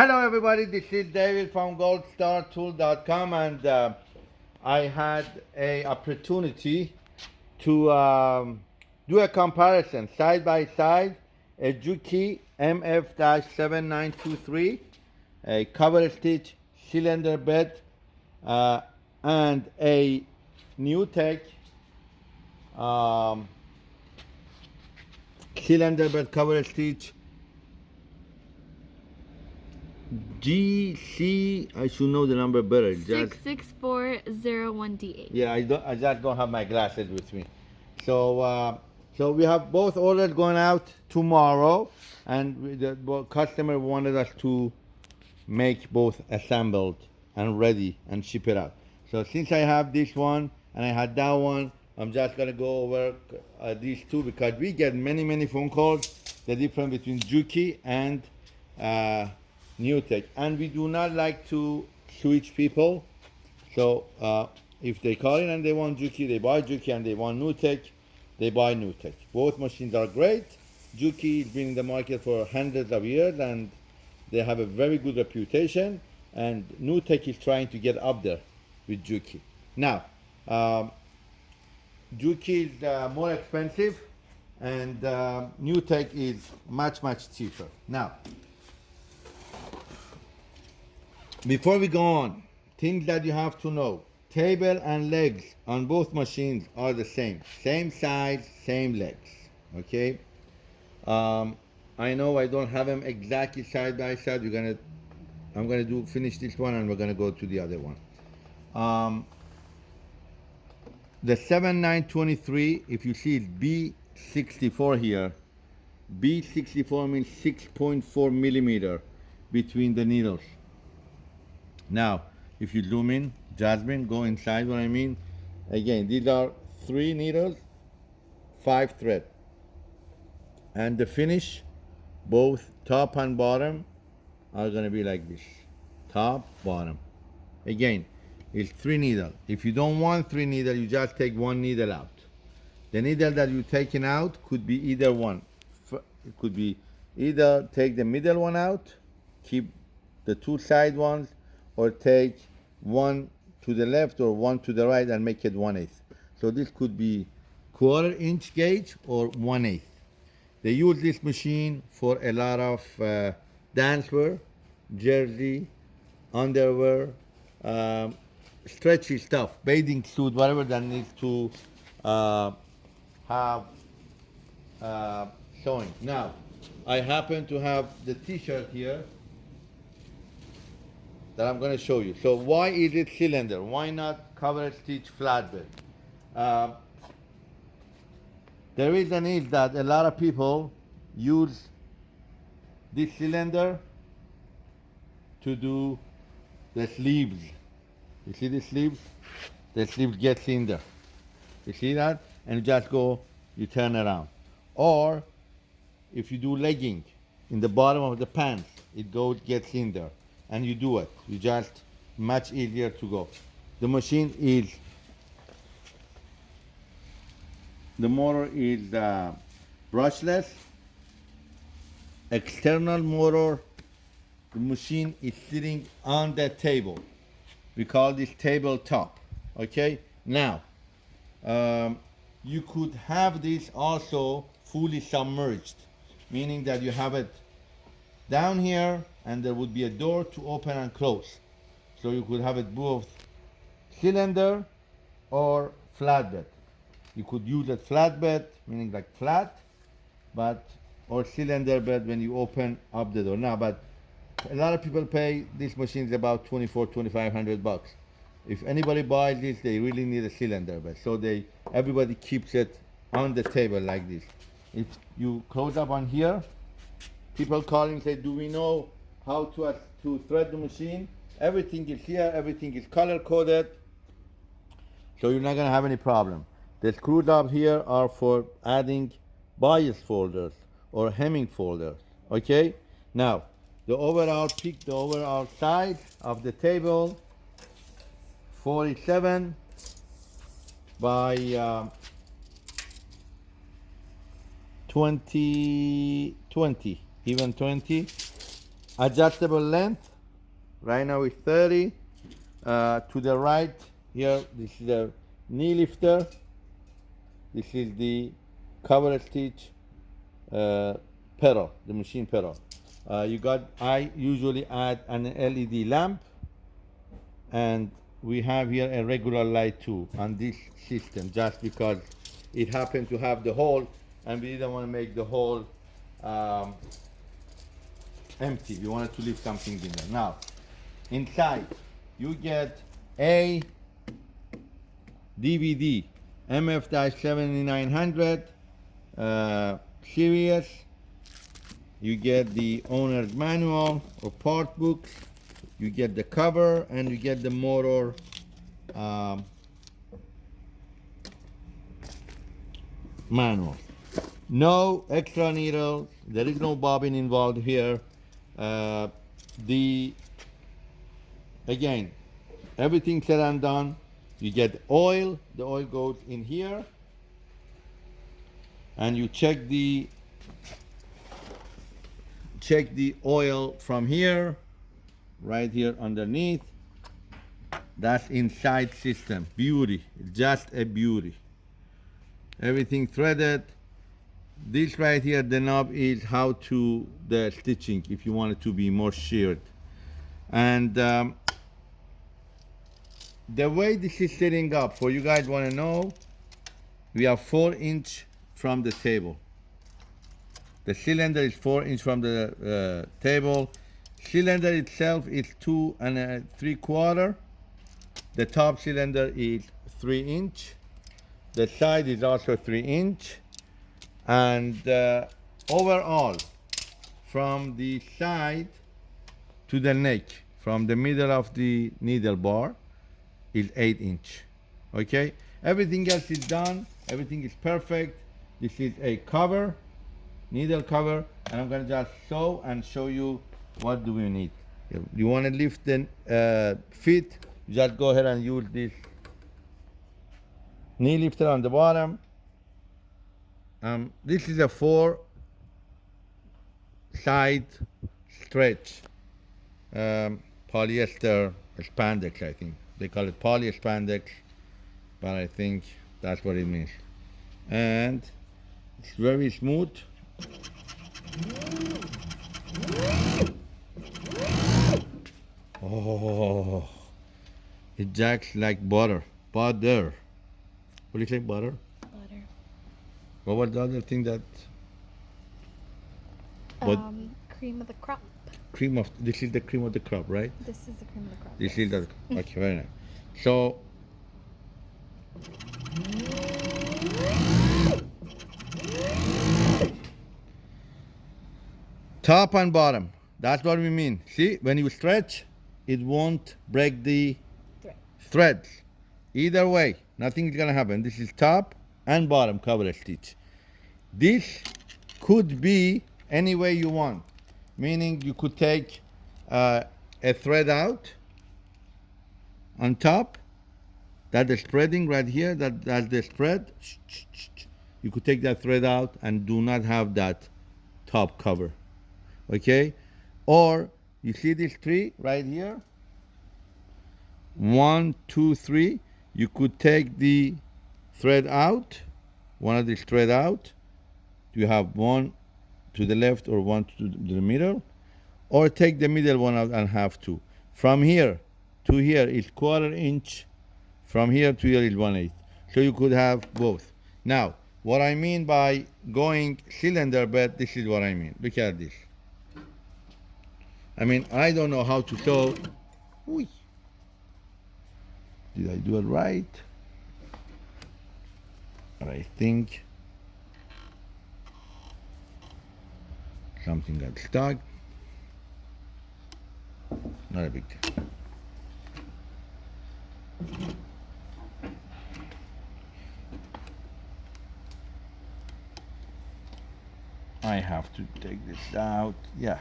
Hello everybody, this is David from goldstartool.com and uh, I had a opportunity to um, do a comparison. Side by side a Juki MF-7923 a cover stitch cylinder bed uh, and a NewTek um, cylinder bed cover stitch GC, I should know the number better. Six six four zero one D eight. Yeah, I don't. I just don't have my glasses with me. So, uh, so we have both orders going out tomorrow, and the customer wanted us to make both assembled and ready and ship it out. So since I have this one and I had that one, I'm just gonna go over uh, these two because we get many many phone calls. The difference between Juki and uh, NewTek, and we do not like to switch people. So uh, if they call in and they want Juki, they buy Juki, and they want NewTek, they buy NewTek. Both machines are great. Juki has been in the market for hundreds of years, and they have a very good reputation. And NewTek is trying to get up there with Juki. Now, um, Juki is uh, more expensive, and uh, NewTek is much much cheaper. Now, before we go on, things that you have to know. Table and legs on both machines are the same. Same size, same legs, okay? Um, I know I don't have them exactly side by side. We're gonna, I'm gonna do finish this one and we're gonna go to the other one. Um, the 7923, if you see it's B64 here, B64 means 6.4 millimeter between the needles. Now, if you zoom in, Jasmine, go inside what I mean. Again, these are three needles, five thread. And the finish, both top and bottom, are gonna be like this. Top, bottom. Again, it's three needle. If you don't want three needle, you just take one needle out. The needle that you're taking out could be either one. It could be either take the middle one out, keep the two side ones, or take one to the left or one to the right and make it one eighth. So this could be quarter inch gauge or one eighth. They use this machine for a lot of uh, dancewear, jersey, underwear, um, stretchy stuff, bathing suit, whatever that needs to uh, have uh, sewing. Now, I happen to have the t-shirt here that I'm going to show you. So why is it cylinder? Why not cover stitch flatbed? Uh, the reason is that a lot of people use this cylinder to do the sleeves. You see the sleeves? The sleeves gets in there. You see that? And you just go, you turn around. Or if you do legging in the bottom of the pants, it goes, gets in there and you do it. You just much easier to go. The machine is the motor is uh, brushless, external motor. The machine is sitting on the table. We call this tabletop. Okay. Now, um, you could have this also fully submerged, meaning that you have it down here and there would be a door to open and close. So you could have it both cylinder or flatbed. You could use a flatbed, meaning like flat, but or cylinder bed when you open up the door. Now, but a lot of people pay these machines about 24, 2500 bucks. If anybody buys this, they really need a cylinder bed. So they everybody keeps it on the table like this. If you close up on here, people calling say, do we know how to, uh, to thread the machine. Everything is here, everything is color coded, so you're not gonna have any problem. The screws up here are for adding bias folders or hemming folders, okay? Now, the overall peak, the overall size of the table, 47 by uh, 20, 20, even 20 adjustable length. Right now it's 30. Uh, to the right here, this is the knee lifter. This is the cover stitch uh, pedal, the machine pedal. Uh, you got, I usually add an LED lamp and we have here a regular light too on this system just because it happened to have the hole and we didn't want to make the hole um, empty. We wanted to leave something in there. Now, inside, you get a DVD, MF-7900 uh, series. You get the owner's manual or part book. You get the cover and you get the motor um, manual. No extra needles. There is no bobbin involved here. Uh, the again, everything said and done. You get oil. The oil goes in here, and you check the check the oil from here, right here underneath. That's inside system. Beauty, just a beauty. Everything threaded. This right here, the knob is how to the stitching if you want it to be more sheared. And um, the way this is setting up, for you guys want to know, we are four inch from the table. The cylinder is four inch from the uh, table. Cylinder itself is two and a three quarter. The top cylinder is three inch. The side is also three inch. And uh, overall, from the side to the neck, from the middle of the needle bar, is eight inch. Okay, everything else is done. Everything is perfect. This is a cover, needle cover, and I'm gonna just sew and show you what do we need. If you want to lift the uh, feet, just go ahead and use this knee lifter on the bottom. Um, this is a four side stretch um, polyester spandex, I think. They call it poly spandex, but I think that's what it means. And it's very smooth. Oh, it jacks like butter. Butter. What do you say, butter? Butter. What was the other thing that What? Um, cream of the crop. cream of this is the cream of the crop, right? This is the cream of the crop. This is the okay, very nice. So top and bottom. That's what we mean. See, when you stretch, it won't break the Thread. threads. Either way, nothing is gonna happen. This is top and bottom cover stitch. This could be any way you want, meaning you could take uh, a thread out on top. That the spreading right here. That that's the spread. You could take that thread out and do not have that top cover. Okay, or you see this tree right here. One, two, three. You could take the thread out, one of these thread out. You have one to the left or one to the middle, or take the middle one out and have two. From here to here is quarter inch. From here to here is one eighth. So you could have both. Now, what I mean by going cylinder bed, this is what I mean. Look at this. I mean, I don't know how to sew. Ooh. Did I do it right? I think something got stuck. Not a big deal. I have to take this out. Yeah.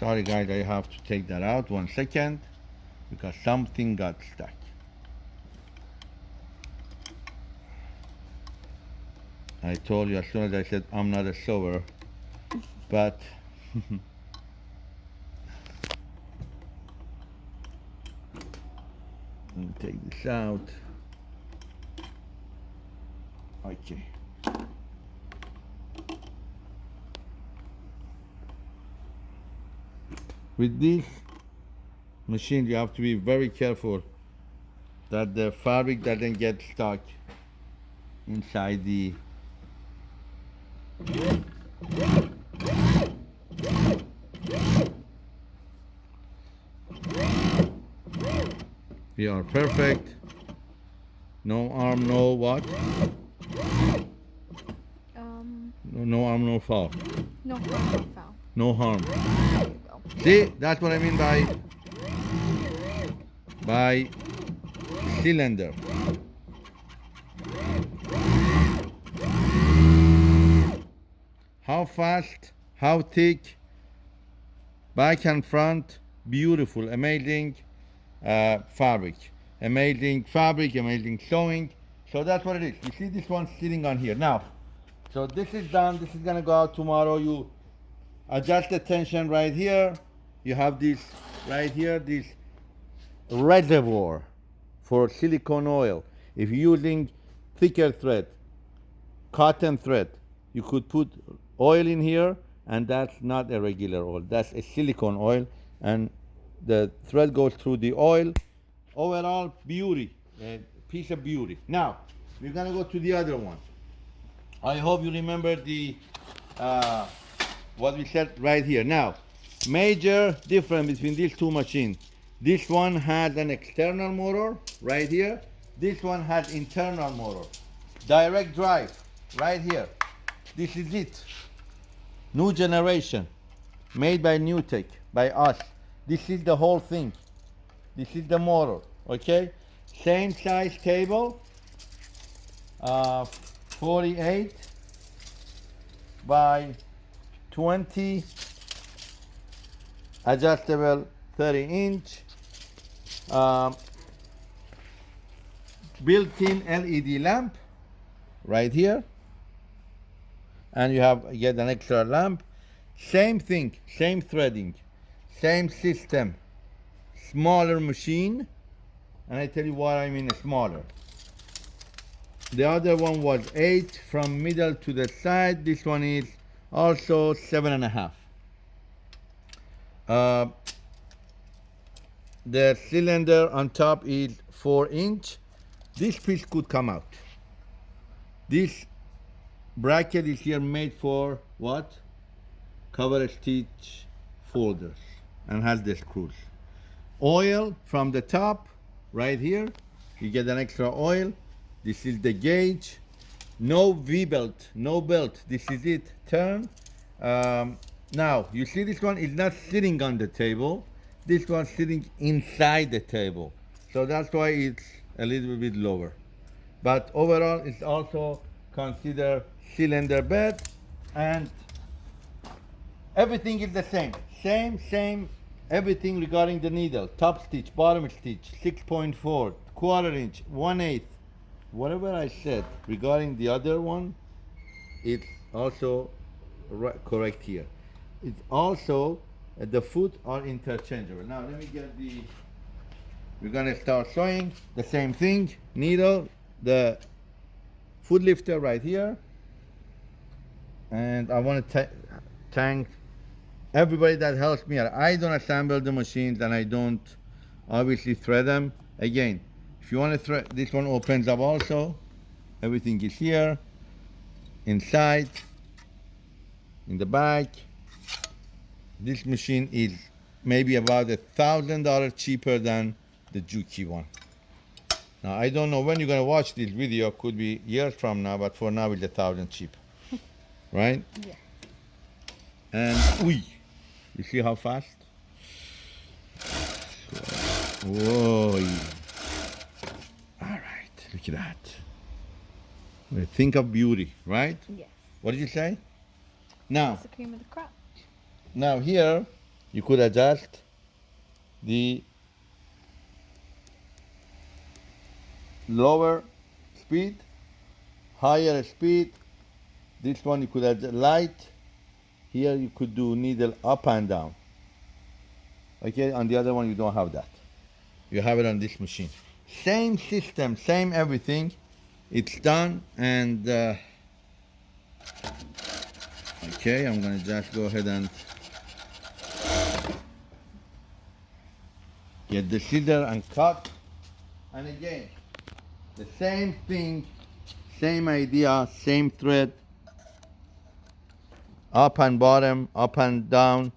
Sorry guys, I have to take that out one second because something got stuck. I told you as soon as I said I'm not a sewer, but let me take this out. Okay. With this machine, you have to be very careful that the fabric doesn't get stuck inside the we are perfect. No arm no what? Um, no, no arm no foul. no harm, no foul. no harm. There you go. see that's what i mean by by cylinder. How fast how thick back and front beautiful amazing uh, fabric. Amazing fabric amazing sewing. So that's what it is. You see this one sitting on here. Now so this is done. This is gonna go out tomorrow. You adjust the tension right here. You have this right here this reservoir for silicone oil. If you're using thicker thread cotton thread you could put oil in here and that's not a regular oil. That's a silicone oil and the thread goes through the oil. Overall beauty a piece of beauty. Now we're gonna go to the other one. I hope you remember the uh, what we said right here. Now major difference between these two machines. This one has an external motor right here. This one has internal motor. Direct drive right here. This is it. New generation made by NewTek by us this is the whole thing. This is the motor okay? Same size table uh, 48 by 20 adjustable 30 inch um, built-in LED lamp right here. And you have you get an extra lamp. Same thing same threading same system. Smaller machine and I tell you what I mean smaller. The other one was eight from middle to the side. This one is also seven and a half. Uh, the cylinder on top is four inch. This piece could come out. This bracket is here made for what? Cover stitch folders and has the screws oil from the top right here. You get an extra oil. This is the gauge. No v-belt no belt. This is it. Turn. Um, now you see this one? Is not sitting on the table. This one sitting inside the table. So that's why it's a little bit lower. But overall it's also considered cylinder bed and everything is the same. Same same everything regarding the needle top stitch bottom stitch 6.4 quarter inch 1 8 whatever i said regarding the other one it's also ri- correct here. It's also uh, the foot are interchangeable. Now let me get the we're gonna start sewing the same thing needle the foot lifter right here. And I want to thank everybody that helps me out. I don't assemble the machines and I don't obviously thread them. Again, if you want to thread, this one opens up also. Everything is here, inside, in the back. This machine is maybe about a thousand dollars cheaper than the Juki one. Now I don't know when you're gonna watch this video. Could be years from now, but for now it's a thousand cheap, right? Yeah. And we, you see how fast? Whoa! All right, look at that. We Think of beauty, right? Yes. What did you say? Now, It's the cream of the crop. now here you could adjust the lower speed, higher speed, This one you could add light. Here you could do needle up and down. Okay, on the other one you don't have that. You have it on this machine. Same system, same everything. It's done and uh, okay, I'm gonna just go ahead and get the scissor and cut. And again, the same thing, same idea, same thread, up and bottom, up and down,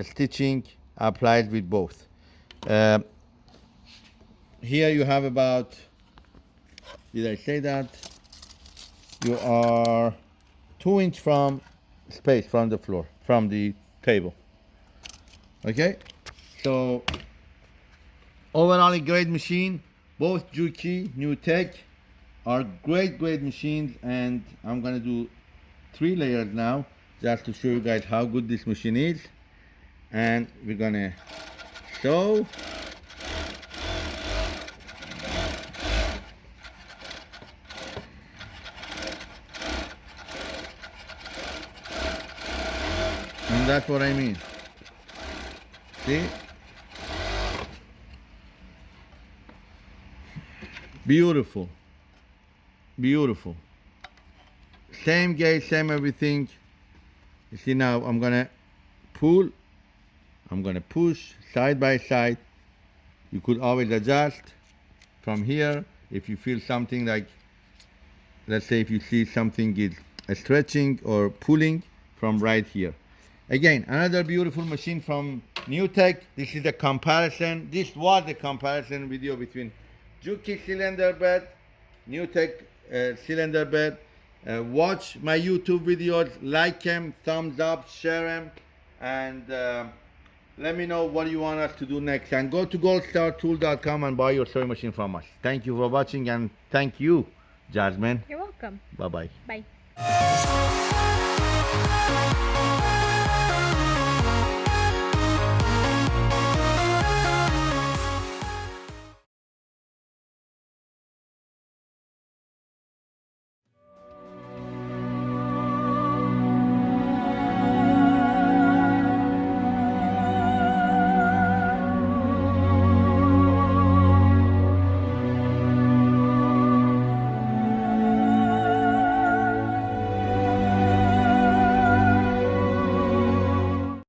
stitching applied with both. Uh, here you have about, did I say that? You are two inch from space from the floor, from the table. Okay, so overall a great machine. Both Juki, NewTek are great, great machines, and I'm gonna do three layers now just to show you guys how good this machine is. And we're gonna sew. And that's what I mean. See? Beautiful. Beautiful. Same gauge, same everything. You see now I'm gonna pull, I'm gonna push side by side. You could always adjust from here if you feel something like, let's say if you see something is stretching or pulling from right here. Again, another beautiful machine from NewTek. This is a comparison. This was the comparison video between Juki cylinder bed, NewTek uh, cylinder bed. Uh, watch my YouTube videos, like them, thumbs up, share them, and uh, let me know what you want us to do next. And go to goldstartool.com and buy your sewing machine from us. Thank you for watching and thank you, Jasmine. You're welcome. Bye bye. Bye.